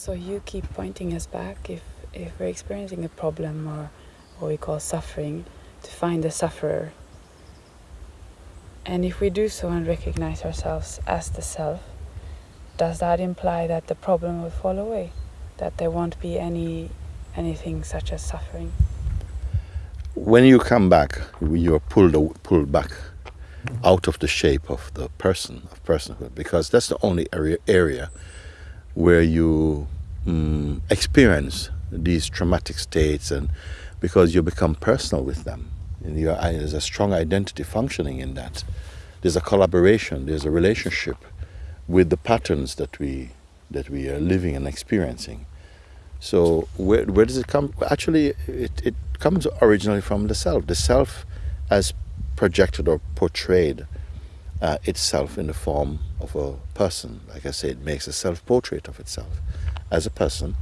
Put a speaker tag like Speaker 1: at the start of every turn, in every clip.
Speaker 1: So you keep pointing us back if, if we're experiencing a problem or what we call suffering, to find the sufferer. And if we do so and recognize ourselves as the self, does that imply that the problem will fall away? That there won't be any anything such as suffering?
Speaker 2: When you come back, you are pulled pulled back out of the shape of the person, of personhood, because that's the only area, area where you um, experience these traumatic states and because you become personal with them. And you are, there's a strong identity functioning in that. There's a collaboration, there's a relationship with the patterns that we, that we are living and experiencing. So where, where does it come? Actually, it, it comes originally from the self. The self as projected or portrayed uh, itself in the form of a person. Like I said, it makes a self-portrait of itself as a person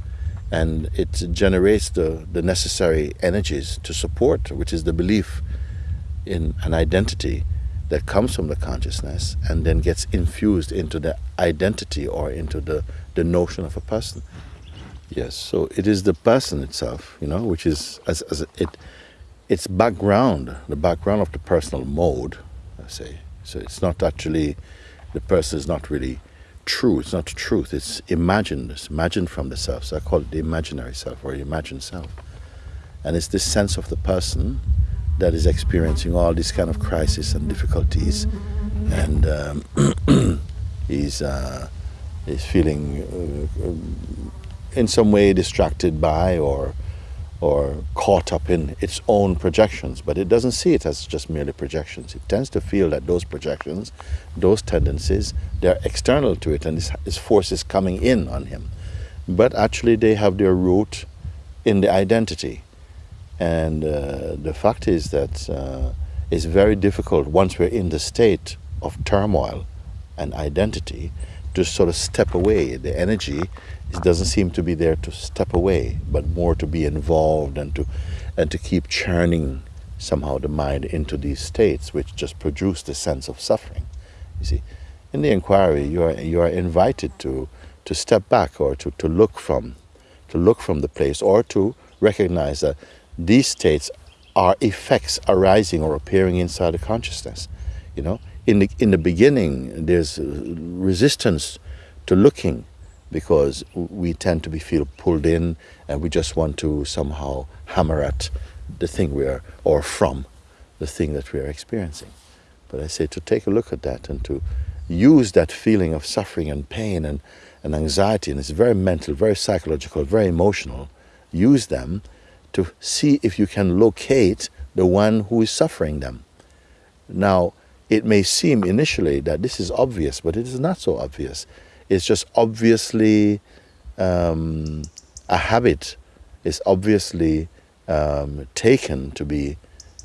Speaker 2: and it generates the, the necessary energies to support, which is the belief in an identity that comes from the consciousness and then gets infused into the identity or into the, the notion of a person. Yes, so it is the person itself, you know, which is as, as it, its background, the background of the personal mode, I say. So it's not actually, the person is not really true. It's not truth. It's imagined. It's imagined from the self. So I call it the imaginary self or imagined self. And it's this sense of the person that is experiencing all these kind of crises and difficulties, and um, he's uh, he's feeling uh, in some way distracted by or or caught up in its own projections, but it doesn't see it as just merely projections. It tends to feel that those projections, those tendencies, they're external to it and this force is coming in on him. But actually they have their root in the identity. And uh, the fact is that uh, it's very difficult once we're in the state of turmoil and identity to sort of step away. The energy it doesn't seem to be there to step away, but more to be involved and to and to keep churning somehow the mind into these states which just produce the sense of suffering. You see, in the inquiry you are you are invited to to step back or to, to look from to look from the place or to recognize that these states are effects arising or appearing inside the consciousness. You know, in the in the beginning there's resistance to looking because we tend to be feel pulled in and we just want to somehow hammer at the thing we are or from the thing that we are experiencing. But i say to take a look at that and to use that feeling of suffering and pain and, and anxiety and it's very mental very psychological very emotional use them to see if you can locate the one who is suffering them. Now it may seem initially that this is obvious but it is not so obvious it's just obviously um, a habit. It's obviously um, taken to be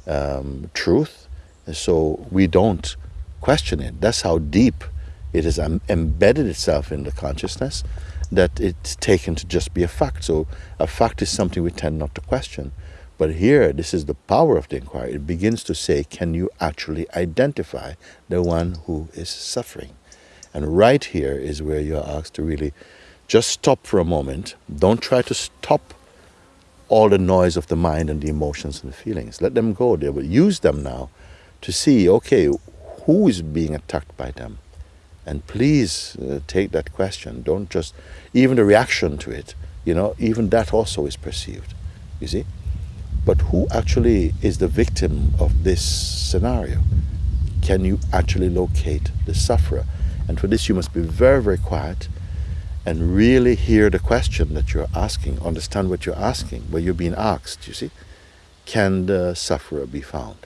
Speaker 2: um, truth. So we don't question it. That's how deep it has embedded itself in the consciousness that it's taken to just be a fact. So a fact is something we tend not to question. But here, this is the power of the inquiry. It begins to say, can you actually identify the one who is suffering? And right here is where you're asked to really just stop for a moment. Don't try to stop all the noise of the mind and the emotions and the feelings. Let them go there, but use them now to see, okay, who is being attacked by them? And please uh, take that question. Don't just, even the reaction to it, you know, even that also is perceived, you see? But who actually is the victim of this scenario? Can you actually locate the sufferer? And for this, you must be very, very quiet and really hear the question that you're asking, understand what you're asking, what you're being asked, you see. Can the sufferer be found?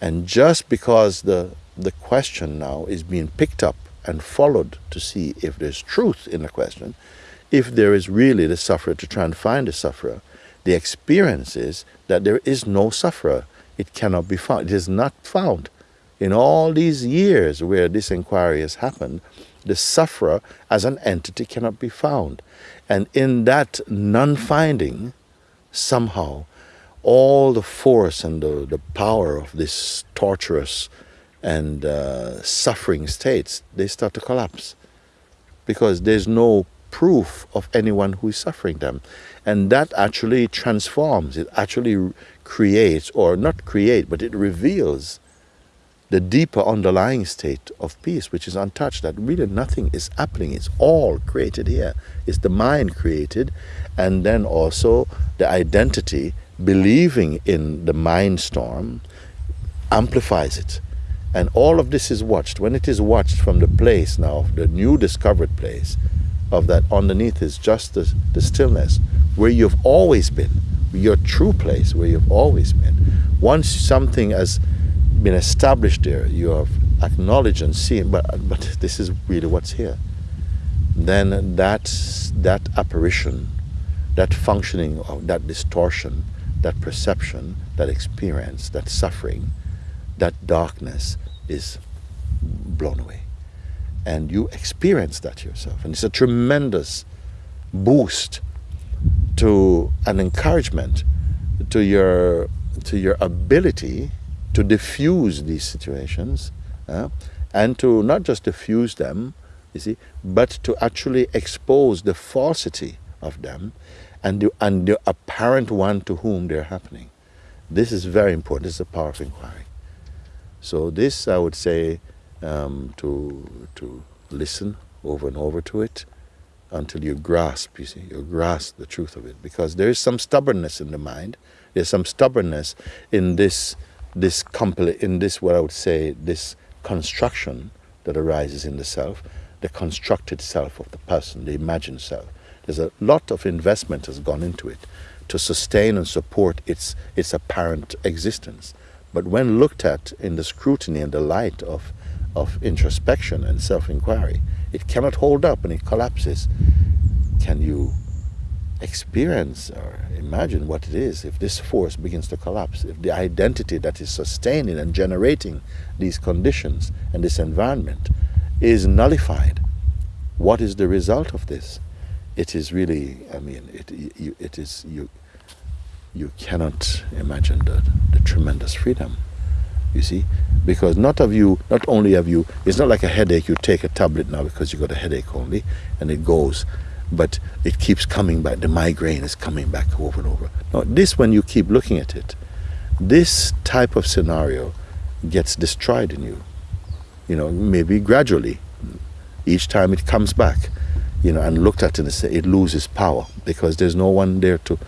Speaker 2: And just because the, the question now is being picked up and followed to see if there's truth in the question, if there is really the sufferer to try and find the sufferer, the experience is that there is no sufferer. It cannot be found. It is not found in all these years where this inquiry has happened, the sufferer as an entity cannot be found. And in that non-finding, somehow, all the force and the, the power of this torturous and uh, suffering states, they start to collapse. Because there's no proof of anyone who is suffering them. And that actually transforms, it actually creates, or not create, but it reveals the deeper underlying state of peace, which is untouched, that really nothing is happening. It's all created here. It's the mind created, and then also the identity believing in the mind storm amplifies it. And all of this is watched. When it is watched from the place now, the new discovered place, of that underneath is just the, the stillness where you've always been, your true place where you've always been. Once something has been established there, you have acknowledged and seen, but, but this is really what's here. Then that, that apparition, that functioning of that distortion, that perception, that experience, that suffering, that darkness is blown away. And you experience that yourself. And it's a tremendous boost to an encouragement to your to your ability to diffuse these situations uh, and to not just diffuse them, you see, but to actually expose the falsity of them and the, and the apparent one to whom they're happening. This is very important. This is a power of inquiry. So this, I would say, um, to to listen over and over to it until you grasp. You see, you grasp the truth of it because there is some stubbornness in the mind. There's some stubbornness in this this in this what I would say this construction that arises in the self, the constructed self of the person, the imagined self. There's a lot of investment has gone into it to sustain and support its its apparent existence. But when looked at in the scrutiny and the light of, of introspection and self inquiry, it cannot hold up and it collapses. Can you experience or imagine what it is if this force begins to collapse? If the identity that is sustaining and generating these conditions and this environment is nullified, what is the result of this? It is really, I mean, it, it is, you, you cannot imagine the, the tremendous freedom you see because not of you not only of you it's not like a headache you take a tablet now because you got a headache only and it goes but it keeps coming back the migraine is coming back over and over now this when you keep looking at it this type of scenario gets destroyed in you you know maybe gradually each time it comes back you know and looked at it it loses power because there's no one there to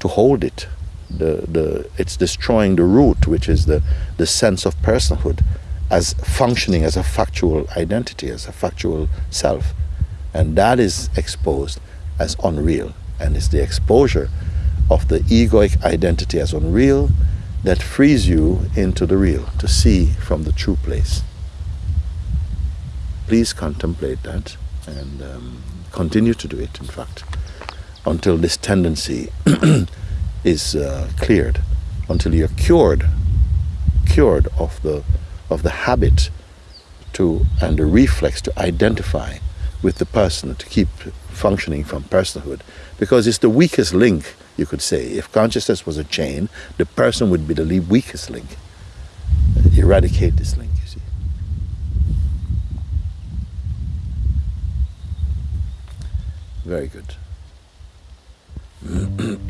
Speaker 2: to hold it. The, the, it's destroying the root, which is the, the sense of personhood as functioning as a factual identity, as a factual self. And that is exposed as unreal. And it's the exposure of the egoic identity as unreal that frees you into the real, to see from the true place. Please contemplate that and um, continue to do it, in fact until this tendency is uh, cleared, until you're cured, cured of the of the habit to and the reflex to identify with the person to keep functioning from personhood, because it's the weakest link. You could say, if consciousness was a chain, the person would be the weakest link. Eradicate this link. You see. Very good.